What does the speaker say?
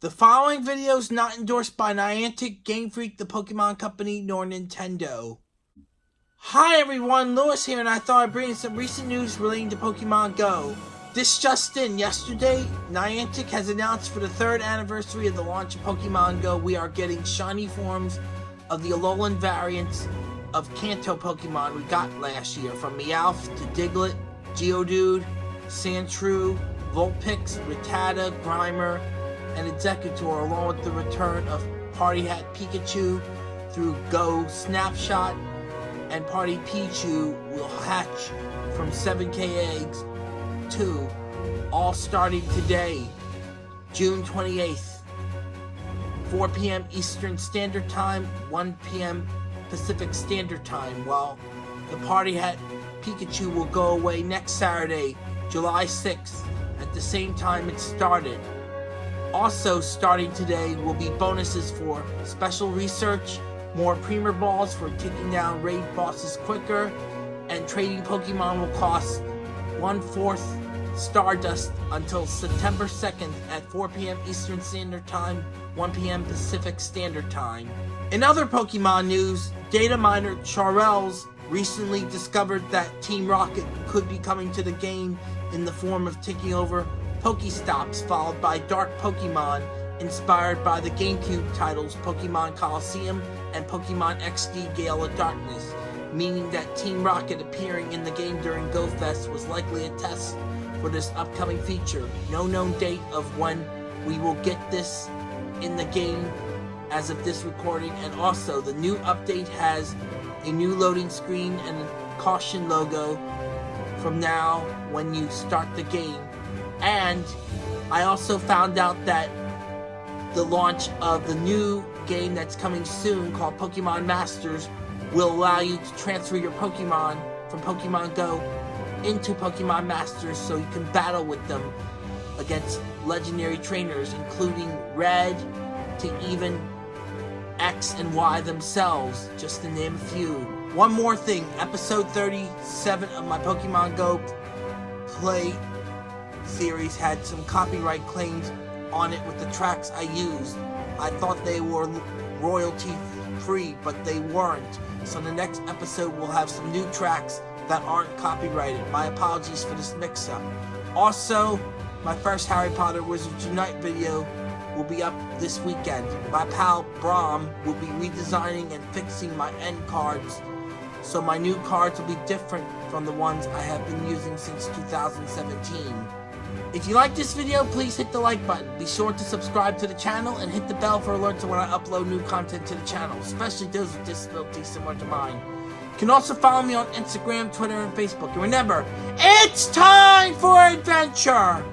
The following video is not endorsed by Niantic, Game Freak, the Pokemon Company, nor Nintendo. Hi everyone, Lewis here, and I thought I'd bring you some recent news relating to Pokemon Go. This just in, yesterday, Niantic has announced for the third anniversary of the launch of Pokemon Go, we are getting shiny forms of the Alolan variants of Kanto Pokemon we got last year, from Meowth to Diglett, Geodude, Sandshrew, Vulpix, Rattata, Grimer, and Exeggutor, along with the return of Party Hat Pikachu through Go Snapshot, and Party Pichu will hatch from 7k eggs to all starting today, June 28th, 4 p.m. Eastern Standard Time, 1 p.m. Pacific Standard Time, while the Party Hat Pikachu will go away next Saturday, July 6th, at the same time it started. Also starting today will be bonuses for special research, more Premier Balls for taking down raid bosses quicker, and trading Pokemon will cost one-fourth Stardust until September 2nd at 4 p.m. Eastern Standard Time, 1 p.m. Pacific Standard Time. In other Pokemon news, data miner Chrales recently discovered that Team Rocket could be coming to the game in the form of taking over Pokestops, followed by Dark Pokemon, inspired by the GameCube titles Pokemon Colosseum and Pokemon XD Gale of Darkness, meaning that Team Rocket appearing in the game during GoFest was likely a test for this upcoming feature. No known date of when we will get this in the game as of this recording, and also the new update has a new loading screen and a caution logo from now when you start the game and I also found out that the launch of the new game that's coming soon called Pokemon Masters will allow you to transfer your Pokemon from Pokemon Go into Pokemon Masters so you can battle with them against legendary trainers including Red to even X and Y themselves, just to name a few. One more thing, episode 37 of my Pokemon Go play series had some copyright claims on it with the tracks I used. I thought they were royalty free, but they weren't. So the next episode will have some new tracks that aren't copyrighted. My apologies for this mix-up. Also, my first Harry Potter Wizards Unite video will be up this weekend. My pal Brom will be redesigning and fixing my end cards so my new cards will be different from the ones I have been using since 2017. If you like this video, please hit the like button. Be sure to subscribe to the channel and hit the bell for alerts when I upload new content to the channel, especially those with disabilities similar to mine. You can also follow me on Instagram, Twitter, and Facebook. And remember, it's time for adventure!